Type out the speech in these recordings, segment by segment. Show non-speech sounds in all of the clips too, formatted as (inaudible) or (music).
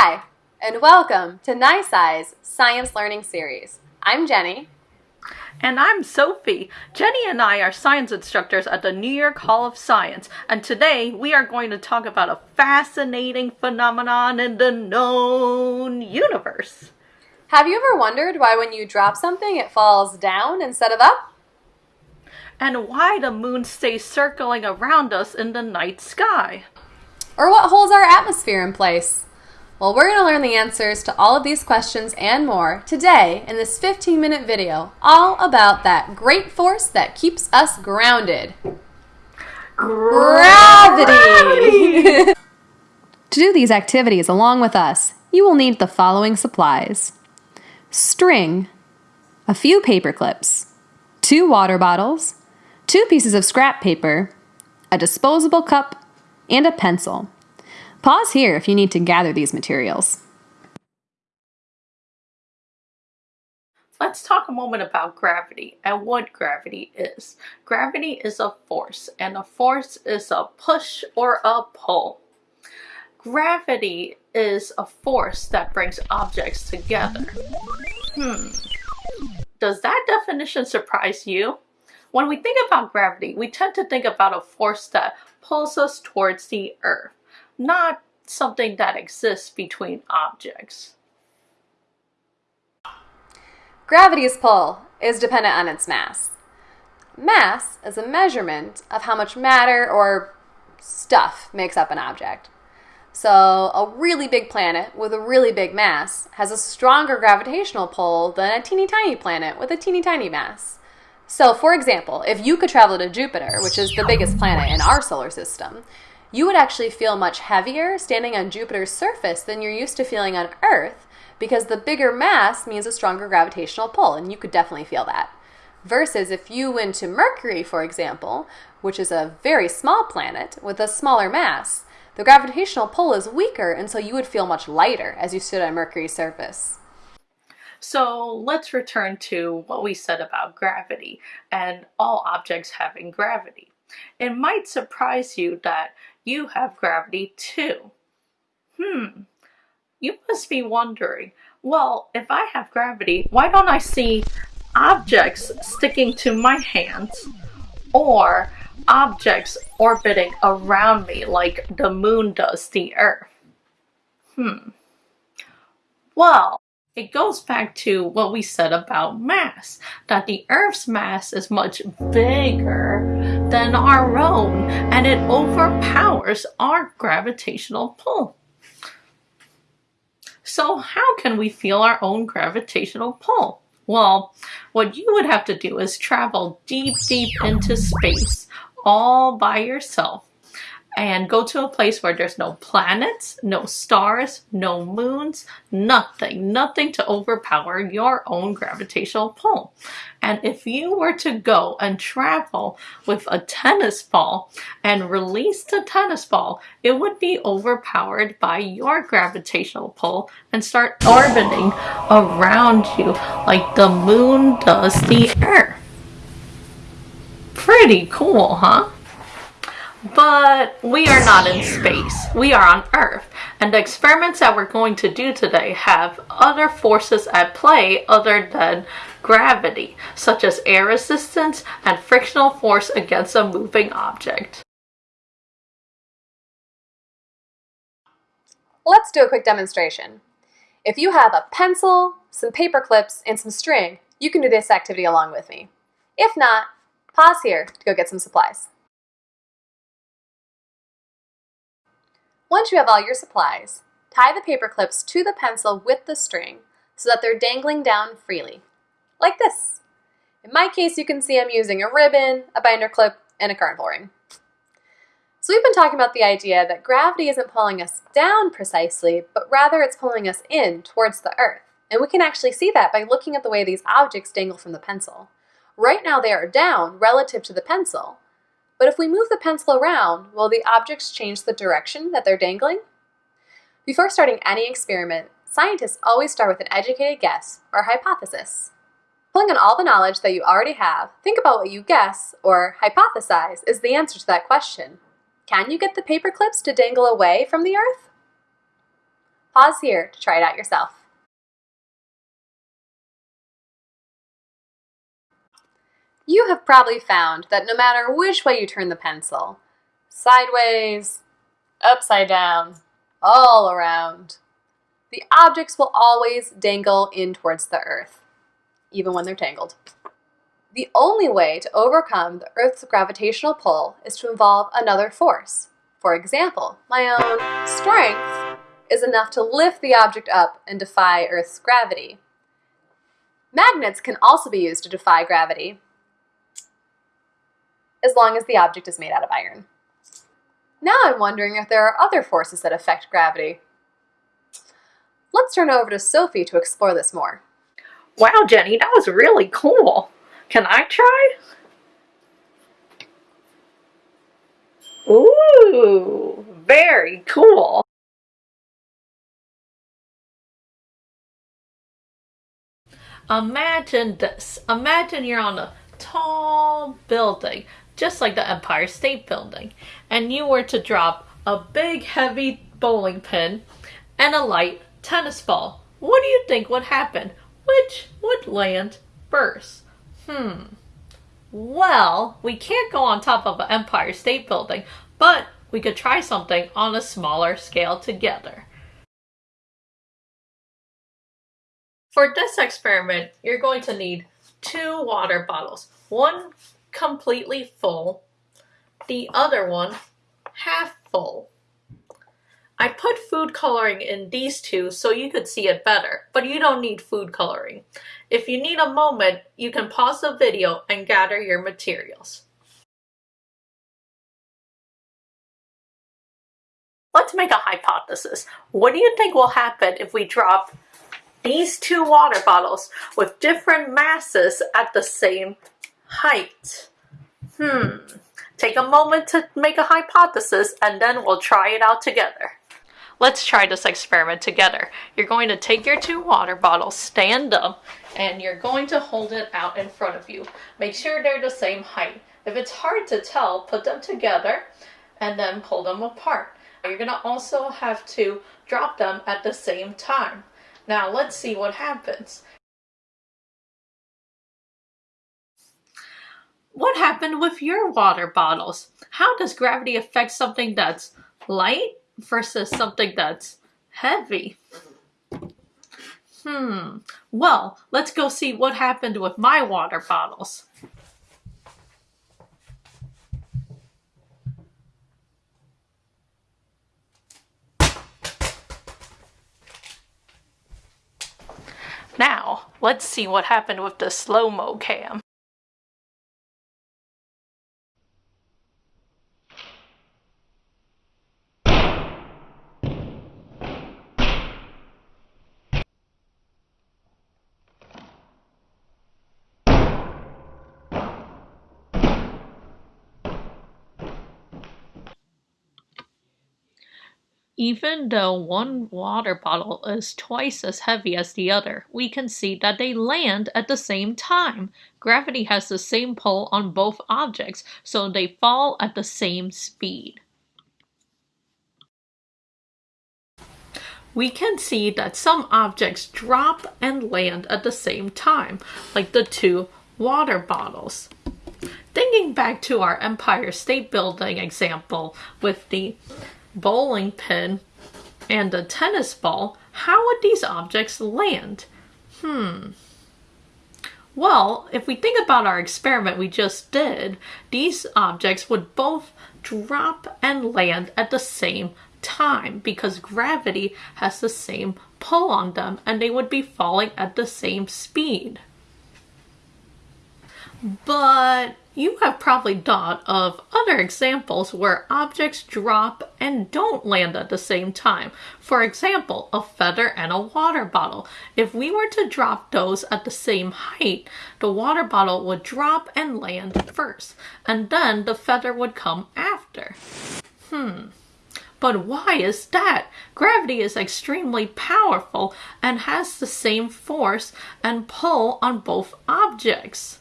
Hi, and welcome to NYSCI's Science Learning Series. I'm Jenny. And I'm Sophie. Jenny and I are science instructors at the New York Hall of Science, and today we are going to talk about a fascinating phenomenon in the known universe. Have you ever wondered why when you drop something it falls down instead of up? And why the moon stays circling around us in the night sky? Or what holds our atmosphere in place? Well, we're going to learn the answers to all of these questions and more today in this 15 minute video, all about that great force that keeps us grounded. Gravity! (laughs) to do these activities along with us, you will need the following supplies string, a few paper clips, two water bottles, two pieces of scrap paper, a disposable cup, and a pencil. Pause here if you need to gather these materials. Let's talk a moment about gravity and what gravity is. Gravity is a force, and a force is a push or a pull. Gravity is a force that brings objects together. Hmm. Does that definition surprise you? When we think about gravity, we tend to think about a force that pulls us towards the earth not something that exists between objects. Gravity's pull is dependent on its mass. Mass is a measurement of how much matter or stuff makes up an object. So, a really big planet with a really big mass has a stronger gravitational pull than a teeny tiny planet with a teeny tiny mass. So, for example, if you could travel to Jupiter, which is the biggest planet in our solar system, you would actually feel much heavier standing on Jupiter's surface than you're used to feeling on Earth because the bigger mass means a stronger gravitational pull, and you could definitely feel that. Versus if you went to Mercury, for example, which is a very small planet with a smaller mass, the gravitational pull is weaker, and so you would feel much lighter as you stood on Mercury's surface. So let's return to what we said about gravity and all objects having gravity. It might surprise you that you have gravity too. Hmm, you must be wondering, well, if I have gravity, why don't I see objects sticking to my hands or objects orbiting around me like the moon does the earth? Hmm. Well, it goes back to what we said about mass, that the Earth's mass is much bigger than our own, and it overpowers our gravitational pull. So how can we feel our own gravitational pull? Well, what you would have to do is travel deep, deep into space all by yourself and go to a place where there's no planets, no stars, no moons, nothing, nothing to overpower your own gravitational pull. And if you were to go and travel with a tennis ball and release the tennis ball, it would be overpowered by your gravitational pull and start orbiting around you like the moon does the earth. Pretty cool, huh? But we are not in space. We are on Earth. And the experiments that we're going to do today have other forces at play other than gravity, such as air resistance and frictional force against a moving object. Let's do a quick demonstration. If you have a pencil, some paper clips, and some string, you can do this activity along with me. If not, pause here to go get some supplies. Once you have all your supplies, tie the paper clips to the pencil with the string so that they're dangling down freely, like this. In my case, you can see I'm using a ribbon, a binder clip, and a carnival ring. So we've been talking about the idea that gravity isn't pulling us down precisely, but rather it's pulling us in towards the earth. And we can actually see that by looking at the way these objects dangle from the pencil. Right now they are down relative to the pencil, but if we move the pencil around, will the objects change the direction that they're dangling? Before starting any experiment, scientists always start with an educated guess or hypothesis. Pulling on all the knowledge that you already have, think about what you guess or hypothesize is the answer to that question. Can you get the paper clips to dangle away from the Earth? Pause here to try it out yourself. You have probably found that no matter which way you turn the pencil, sideways, upside down, all around, the objects will always dangle in towards the earth, even when they're tangled. The only way to overcome the Earth's gravitational pull is to involve another force. For example, my own strength is enough to lift the object up and defy Earth's gravity. Magnets can also be used to defy gravity, as long as the object is made out of iron. Now I'm wondering if there are other forces that affect gravity. Let's turn over to Sophie to explore this more. Wow, Jenny, that was really cool. Can I try? Ooh, very cool. Imagine this. Imagine you're on a tall building, just like the Empire State Building, and you were to drop a big heavy bowling pin and a light tennis ball. What do you think would happen? Which would land first? Hmm. Well, we can't go on top of an Empire State Building, but we could try something on a smaller scale together. For this experiment, you're going to need two water bottles. One completely full, the other one half full. I put food coloring in these two so you could see it better, but you don't need food coloring. If you need a moment, you can pause the video and gather your materials. Let's make a hypothesis. What do you think will happen if we drop these two water bottles with different masses at the same height? Hmm. Take a moment to make a hypothesis and then we'll try it out together. Let's try this experiment together. You're going to take your two water bottles, stand up, and you're going to hold it out in front of you. Make sure they're the same height. If it's hard to tell, put them together and then pull them apart. You're going to also have to drop them at the same time. Now let's see what happens. What happened with your water bottles? How does gravity affect something that's light versus something that's heavy. Hmm. Well, let's go see what happened with my water bottles. Now, let's see what happened with the slow-mo cam. Even though one water bottle is twice as heavy as the other, we can see that they land at the same time. Gravity has the same pull on both objects, so they fall at the same speed. We can see that some objects drop and land at the same time, like the two water bottles. Thinking back to our Empire State Building example with the bowling pin, and a tennis ball, how would these objects land? Hmm. Well, if we think about our experiment we just did, these objects would both drop and land at the same time because gravity has the same pull on them and they would be falling at the same speed. But you have probably thought of other examples where objects drop and don't land at the same time. For example, a feather and a water bottle. If we were to drop those at the same height, the water bottle would drop and land first, and then the feather would come after. Hmm. But why is that? Gravity is extremely powerful and has the same force and pull on both objects.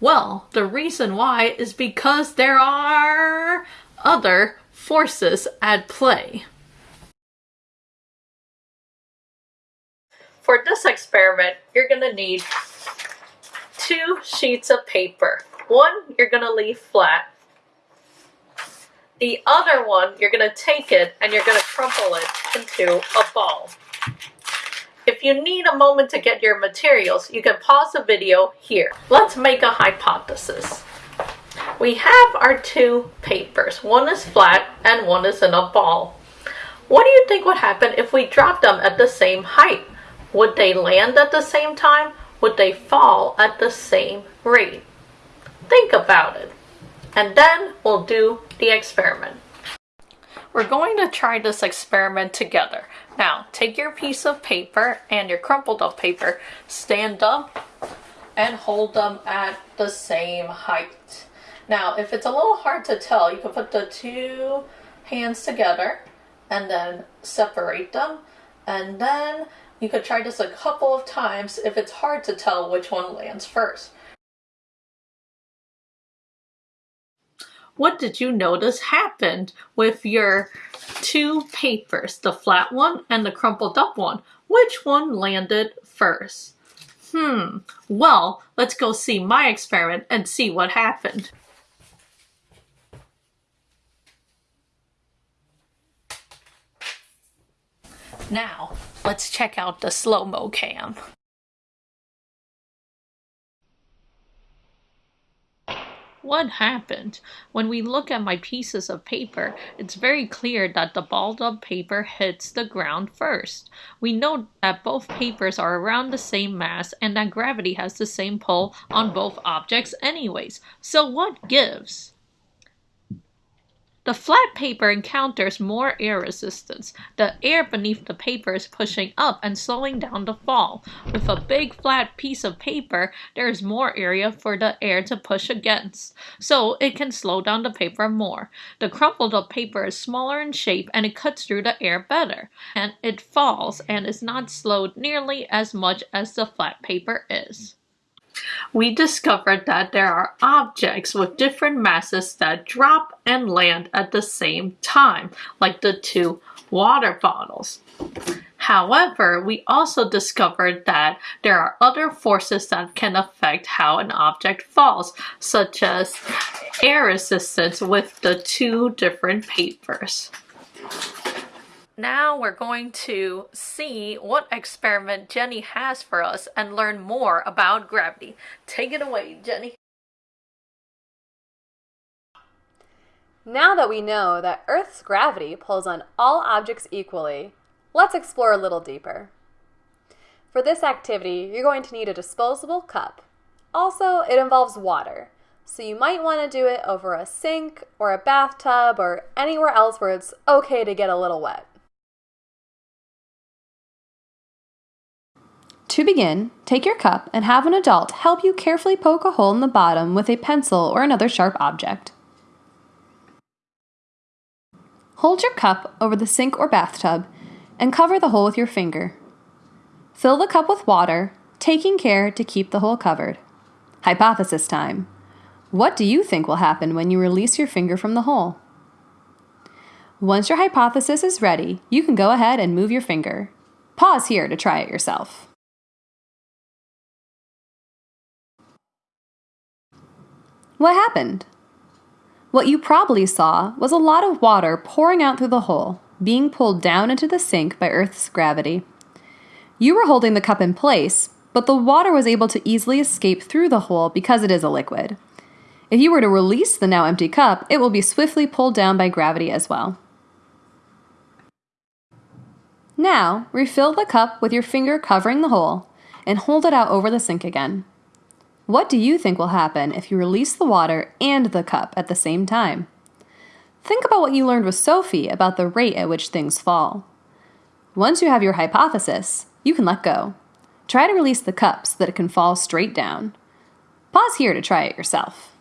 Well, the reason why is because there are other forces at play. for this experiment, you're gonna need two sheets of paper. One you're gonna leave flat. The other one, you're gonna take it and you're gonna crumple it into a ball. You need a moment to get your materials, you can pause the video here. Let's make a hypothesis. We have our two papers. One is flat and one is in a ball. What do you think would happen if we dropped them at the same height? Would they land at the same time? Would they fall at the same rate? Think about it. And then we'll do the experiment. We're going to try this experiment together. Now, take your piece of paper and your crumpled up paper, stand up, and hold them at the same height. Now, if it's a little hard to tell, you can put the two hands together and then separate them. And then you could try this a couple of times if it's hard to tell which one lands first. What did you notice happened with your two papers, the flat one and the crumpled up one? Which one landed first? Hmm, well, let's go see my experiment and see what happened. Now, let's check out the slow-mo cam. What happened? When we look at my pieces of paper, it's very clear that the balled up paper hits the ground first. We know that both papers are around the same mass and that gravity has the same pull on both objects anyways. So what gives? The flat paper encounters more air resistance. The air beneath the paper is pushing up and slowing down the fall. With a big flat piece of paper, there is more area for the air to push against, so it can slow down the paper more. The crumpled up paper is smaller in shape and it cuts through the air better, and it falls and is not slowed nearly as much as the flat paper is we discovered that there are objects with different masses that drop and land at the same time, like the two water bottles. However, we also discovered that there are other forces that can affect how an object falls, such as air resistance with the two different papers. Now we're going to see what experiment Jenny has for us and learn more about gravity. Take it away, Jenny. Now that we know that Earth's gravity pulls on all objects equally, let's explore a little deeper. For this activity, you're going to need a disposable cup. Also, it involves water, so you might want to do it over a sink or a bathtub or anywhere else where it's okay to get a little wet. To begin, take your cup and have an adult help you carefully poke a hole in the bottom with a pencil or another sharp object. Hold your cup over the sink or bathtub and cover the hole with your finger. Fill the cup with water, taking care to keep the hole covered. Hypothesis time. What do you think will happen when you release your finger from the hole? Once your hypothesis is ready, you can go ahead and move your finger. Pause here to try it yourself. What happened? What you probably saw was a lot of water pouring out through the hole, being pulled down into the sink by Earth's gravity. You were holding the cup in place, but the water was able to easily escape through the hole because it is a liquid. If you were to release the now empty cup, it will be swiftly pulled down by gravity as well. Now, refill the cup with your finger covering the hole and hold it out over the sink again. What do you think will happen if you release the water and the cup at the same time? Think about what you learned with Sophie about the rate at which things fall. Once you have your hypothesis, you can let go. Try to release the cup so that it can fall straight down. Pause here to try it yourself.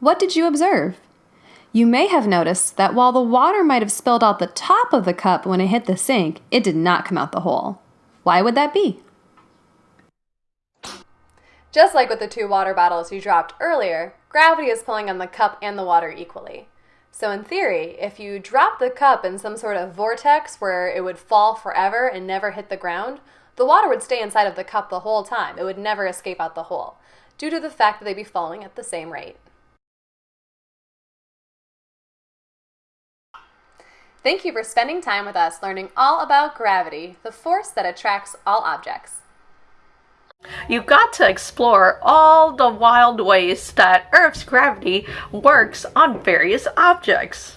What did you observe? You may have noticed that while the water might have spilled out the top of the cup when it hit the sink, it did not come out the hole. Why would that be? Just like with the two water bottles you dropped earlier, gravity is pulling on the cup and the water equally. So, in theory, if you drop the cup in some sort of vortex where it would fall forever and never hit the ground, the water would stay inside of the cup the whole time. It would never escape out the hole, due to the fact that they'd be falling at the same rate. Thank you for spending time with us learning all about gravity, the force that attracts all objects. You've got to explore all the wild ways that Earth's gravity works on various objects.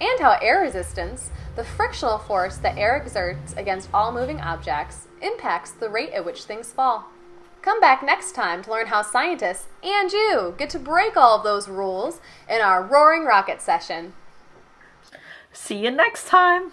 And how air resistance, the frictional force that air exerts against all moving objects, impacts the rate at which things fall. Come back next time to learn how scientists and you get to break all of those rules in our Roaring Rocket session. See you next time!